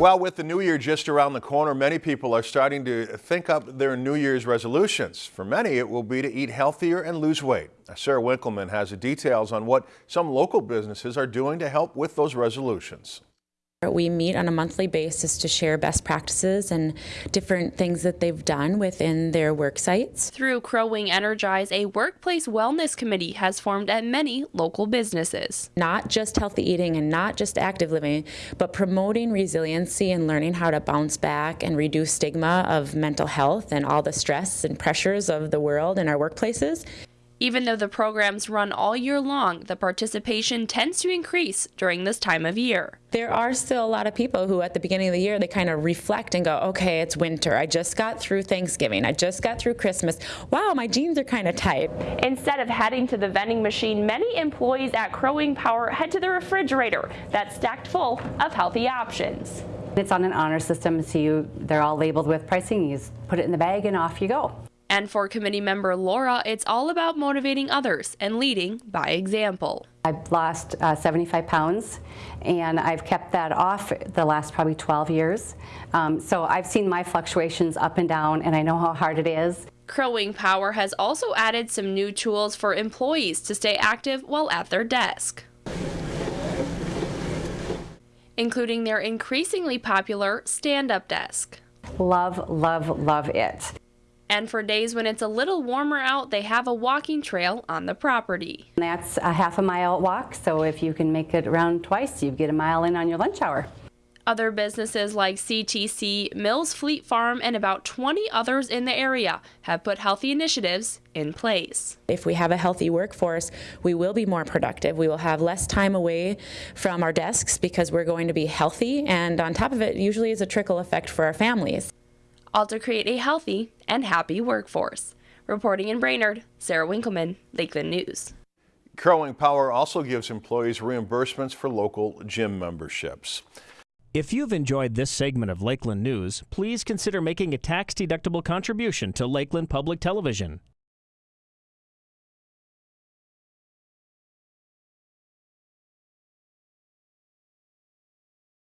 Well, with the new year just around the corner, many people are starting to think up their New Year's resolutions. For many, it will be to eat healthier and lose weight. Sarah Winkleman has the details on what some local businesses are doing to help with those resolutions. We meet on a monthly basis to share best practices and different things that they've done within their work sites. Through Crow Wing Energize, a workplace wellness committee has formed at many local businesses. Not just healthy eating and not just active living, but promoting resiliency and learning how to bounce back and reduce stigma of mental health and all the stress and pressures of the world in our workplaces. Even though the programs run all year long, the participation tends to increase during this time of year. There are still a lot of people who at the beginning of the year they kind of reflect and go, okay, it's winter. I just got through Thanksgiving. I just got through Christmas. Wow, my jeans are kind of tight. Instead of heading to the vending machine, many employees at Crow Wing Power head to the refrigerator that's stacked full of healthy options. It's on an honor system, so you, they're all labeled with pricing. You just put it in the bag and off you go. And for committee member Laura, it's all about motivating others and leading by example. I've lost uh, 75 pounds and I've kept that off the last probably 12 years. Um, so I've seen my fluctuations up and down and I know how hard it is. Crow Wing Power has also added some new tools for employees to stay active while at their desk including their increasingly popular stand-up desk. Love, love, love it. And for days when it's a little warmer out, they have a walking trail on the property. That's a half a mile walk, so if you can make it around twice, you get a mile in on your lunch hour. Other businesses like CTC, Mills Fleet Farm, and about 20 others in the area have put healthy initiatives in place. If we have a healthy workforce, we will be more productive. We will have less time away from our desks because we're going to be healthy, and on top of it, usually is a trickle effect for our families all to create a healthy and happy workforce. Reporting in Brainerd, Sarah Winkleman, Lakeland News. Crow Power also gives employees reimbursements for local gym memberships. If you've enjoyed this segment of Lakeland News, please consider making a tax-deductible contribution to Lakeland Public Television.